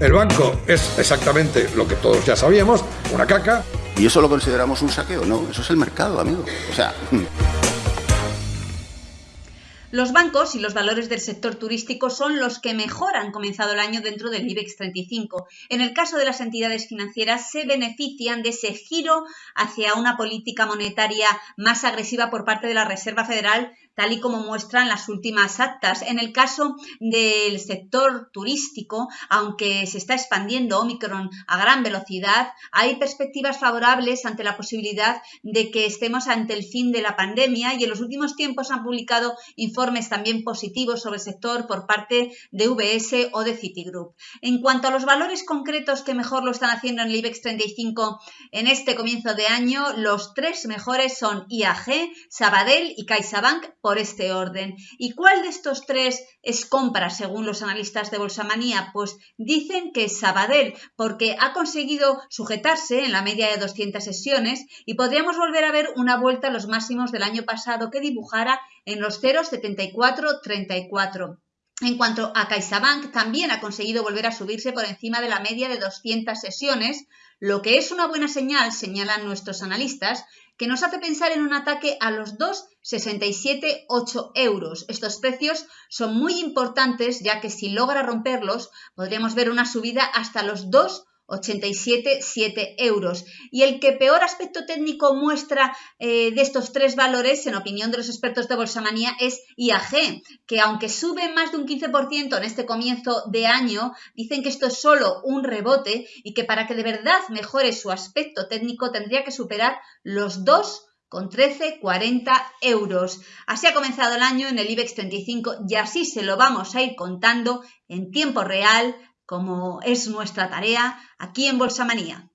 El banco es exactamente lo que todos ya sabíamos, una caca. ¿Y eso lo consideramos un saqueo? No, eso es el mercado, amigo. O sea... Los bancos y los valores del sector turístico son los que mejor han comenzado el año dentro del IBEX 35. En el caso de las entidades financieras, se benefician de ese giro hacia una política monetaria más agresiva por parte de la Reserva Federal tal y como muestran las últimas actas. En el caso del sector turístico, aunque se está expandiendo Omicron a gran velocidad, hay perspectivas favorables ante la posibilidad de que estemos ante el fin de la pandemia y en los últimos tiempos han publicado informes también positivos sobre el sector por parte de VS o de Citigroup. En cuanto a los valores concretos que mejor lo están haciendo en el IBEX 35 en este comienzo de año, los tres mejores son IAG, Sabadell y CaixaBank por este orden. ¿Y cuál de estos tres es compra según los analistas de Bolsamanía? Pues dicen que es Sabadell porque ha conseguido sujetarse en la media de 200 sesiones y podríamos volver a ver una vuelta a los máximos del año pasado que dibujara en los 0,7434. En cuanto a CaixaBank, también ha conseguido volver a subirse por encima de la media de 200 sesiones, lo que es una buena señal, señalan nuestros analistas, que nos hace pensar en un ataque a los 2,67,8 euros. Estos precios son muy importantes ya que si logra romperlos podríamos ver una subida hasta los 2 87,7 euros. Y el que peor aspecto técnico muestra eh, de estos tres valores, en opinión de los expertos de Bolsamanía, es IAG, que aunque sube más de un 15% en este comienzo de año, dicen que esto es solo un rebote y que para que de verdad mejore su aspecto técnico tendría que superar los dos con 13,40 euros. Así ha comenzado el año en el IBEX 35 y así se lo vamos a ir contando en tiempo real como es nuestra tarea aquí en Bolsa Manía.